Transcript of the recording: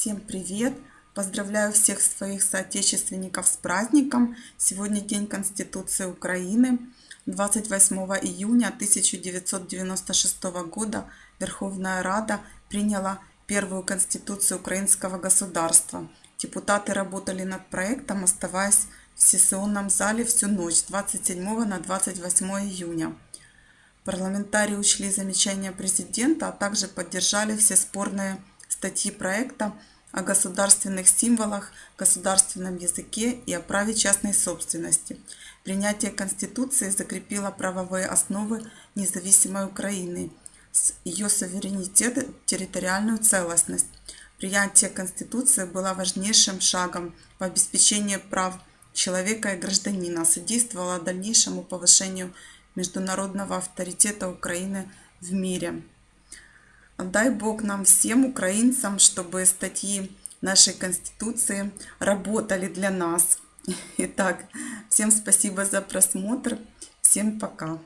Всем привет! Поздравляю всех своих соотечественников с праздником. Сегодня День Конституции Украины. 28 июня 1996 года Верховная Рада приняла первую Конституцию украинского государства. Депутаты работали над проектом, оставаясь в сессионном зале всю ночь с 27 на 28 июня. Парламентарии учли замечания президента, а также поддержали все спорные статьи проекта о государственных символах, государственном языке и о праве частной собственности. Принятие Конституции закрепило правовые основы независимой Украины, ее суверенитет территориальную целостность. Принятие Конституции было важнейшим шагом в обеспечении прав человека и гражданина, содействовало дальнейшему повышению международного авторитета Украины в мире. Дай Бог нам всем, украинцам, чтобы статьи нашей Конституции работали для нас. Итак, всем спасибо за просмотр. Всем пока.